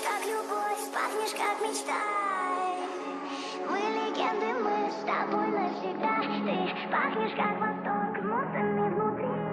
Пахнешь как любовь, пахнешь как мечта Мы легенды, мы с тобой навсегда. Ты пахнешь как восток, мутанный внутри.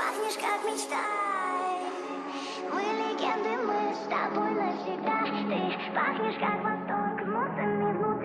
пахнешь как мечта Мы легенды, мы с тобой навсегда. Ты пахнешь как восток, мутами внутри.